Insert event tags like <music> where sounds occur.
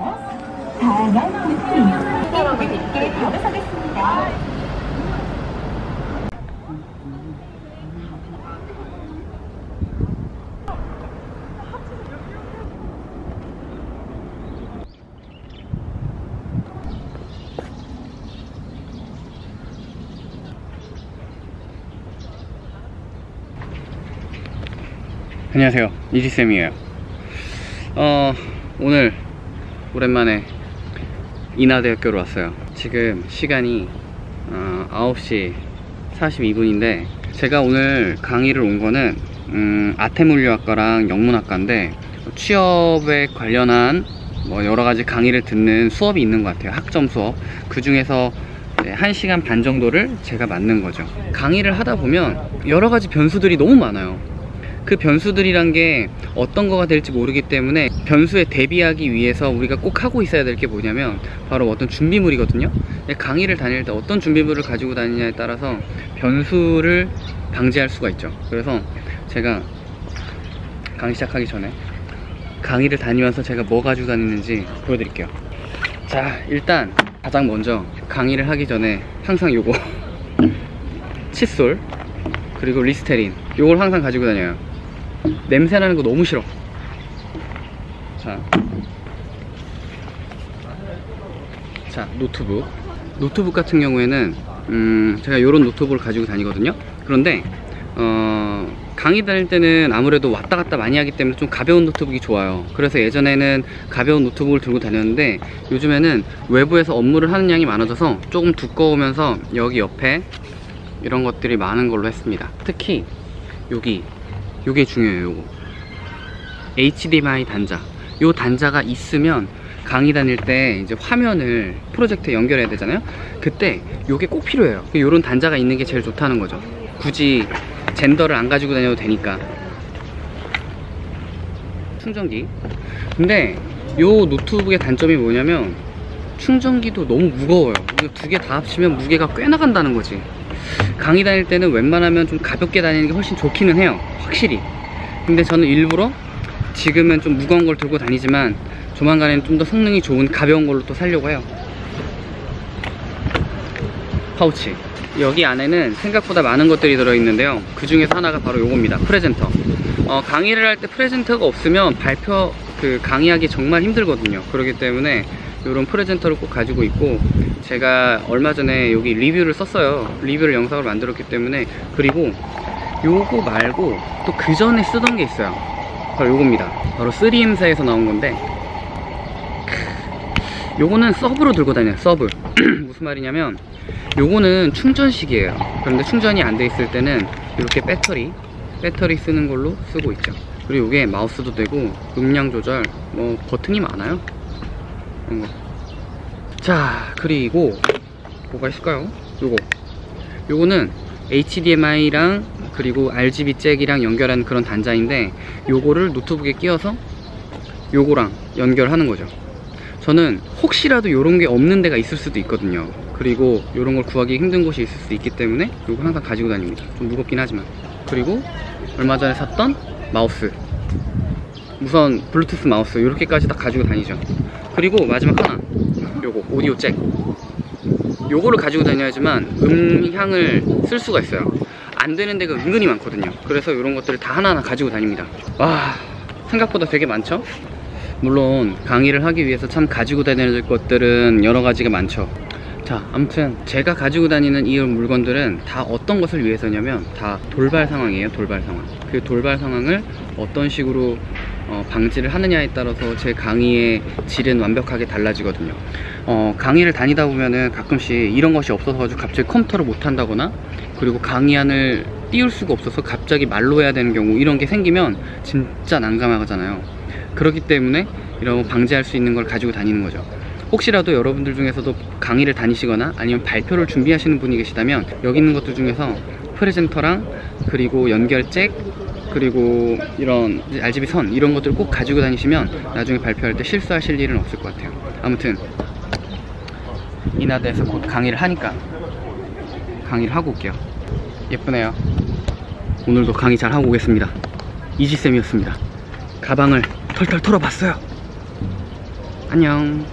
다양한 느낌, 여러분 있게 다루서겠습니다. 안녕하세요. 이지쌤이에요. 어 오늘 오랜만에 인하대학교로 왔어요. 지금 시간이 어, 9시 42분인데 제가 오늘 강의를 온 거는 음, 아태물리학과랑 영문학과인데 취업에 관련한 뭐 여러 가지 강의를 듣는 수업이 있는 것 같아요. 학점 수업. 그 중에서 네, 1시간 반 정도를 제가 맡는 거죠. 강의를 하다 보면 여러 가지 변수들이 너무 많아요 그 변수들이란 게 어떤 거가 될지 모르기 때문에 변수에 대비하기 위해서 우리가 꼭 하고 있어야 될 게 뭐냐면 바로 어떤 준비물이거든요. 강의를 다닐 때 어떤 준비물을 가지고 다니냐에 따라서 변수를 방지할 수가 있죠. 그래서 제가 강의 시작하기 전에 강의를 다니면서 제가 뭐 가지고 다니는지 보여드릴게요. 자 일단 가장 먼저 강의를 하기 전에 항상 요거. <laughs> 칫솔 그리고 리스테린. 요걸 항상 가지고 다녀요 냄새 나는 거 너무 싫어. 자, 자 노트북. 노트북 같은 경우에는 음, 제가 이런 노트북을 가지고 다니거든요. 그런데 어, 강의 다닐 때는 아무래도 왔다 갔다 많이 하기 때문에 좀 가벼운 노트북이 좋아요. 그래서 예전에는 가벼운 노트북을 들고 다녔는데 요즘에는 외부에서 업무를 하는 양이 많아져서 조금 두꺼우면서 여기 옆에 이런 것들이 많은 걸로 했습니다. 특히 여기 요게 중요해요 요거. HDMI 단자. 요 단자가 있으면 강의 다닐 때 이제 화면을 프로젝터에 연결해야 되잖아요? 그때 요게 꼭 필요해요. 요런 단자가 있는 게 제일 좋다는 거죠. 굳이 젠더를 안 가지고 다녀도 되니까. 충전기. 근데 요 노트북의 단점이 뭐냐면 충전기도 너무 무거워요. 두 개 다 합치면 무게가 꽤 나간다는 거지 강의 다닐 때는 웬만하면 좀 가볍게 다니는 게 훨씬 좋기는 해요 확실히. 근데 저는 일부러 지금은 좀 무거운 걸 들고 다니지만 조만간에는 좀 더 성능이 좋은 가벼운 걸로 또 살려고 해요. 파우치. 여기 안에는 생각보다 많은 것들이 들어있는데요. 그 중에서 하나가 바로 요겁니다. 프레젠터. 어, 강의를 할 때 presenter가 없으면 발표 그 강의하기 정말 힘들거든요. 그렇기 때문에 이런 presenter를 꼭 가지고 있고 제가 얼마 전에 여기 리뷰를 썼어요. 리뷰를 영상을 만들었기 때문에. 그리고 요거 말고 또 그 전에 쓰던 게 있어요. 바로 요겁니다. 바로 3M사에서 나온 건데. 요거는 서브로 들고 다녀요 서브. <clears throat> 무슨 말이냐면 요거는 충전식이에요. 그런데 충전이 안 돼 있을 때는 이렇게 배터리 배터리 쓰는 걸로 쓰고 있죠. 그리고 이게 마우스도 되고 음량 조절 뭐 버튼이 많아요 이런 거. 자 그리고 뭐가 있을까요? 요거. 요거는 HDMI랑 그리고 RGB 잭이랑 연결하는 그런 단자인데 요거를 노트북에 끼워서 요거랑 연결하는 거죠. 저는 혹시라도 요런 게 없는 데가 있을 수도 있거든요. 그리고 요런 걸 구하기 힘든 곳이 있을 수도 있기 때문에 요거 항상 가지고 다닙니다. 좀 무겁긴 하지만. 그리고 얼마 전에 샀던 마우스. 우선 블루투스 마우스. 이렇게까지 다 가지고 다니죠 그리고 마지막 하나. 요거 오디오 잭. 요거를 가지고 다녀야지만 음향을 쓸 수가 있어요. 안 되는 데가 은근히 많거든요. 그래서 이런 것들을 다 하나하나 가지고 다닙니다. 와 생각보다 되게 많죠? 물론 강의를 하기 위해서 참 가지고 다니는 것들은 여러 가지가 많죠. 자 아무튼 제가 가지고 다니는 이 물건들은 다 어떤 것을 위해서냐면 다 돌발 상황이에요 돌발 상황. 그 돌발 상황을 어떤 식으로 어, 방지를 하느냐에 따라서 제 강의의 질은 완벽하게 달라지거든요. 어, 강의를 다니다 보면은 가끔씩 이런 것이 없어서 갑자기 컴퓨터를 못 한다거나 그리고 강의안을 띄울 수가 없어서 갑자기 말로 해야 되는 경우 이런 게 생기면 진짜 난감하잖아요. 그렇기 때문에 이런 방지할 수 있는 걸 가지고 다니는 거죠. 혹시라도 여러분들 중에서도 강의를 다니시거나 아니면 발표를 준비하시는 분이 계시다면 여기 있는 것들 중에서 프레젠터랑 그리고 연결잭 그리고 이런 RGB 선 이런 것들을 꼭 가지고 다니시면 나중에 발표할 때 실수하실 일은 없을 것 같아요. 아무튼 인하대에서 곧 강의를 하니까 강의를 하고 올게요. 예쁘네요. 오늘도 강의 잘 하고 오겠습니다. 이지쌤이었습니다. 가방을 털털 털어봤어요. 안녕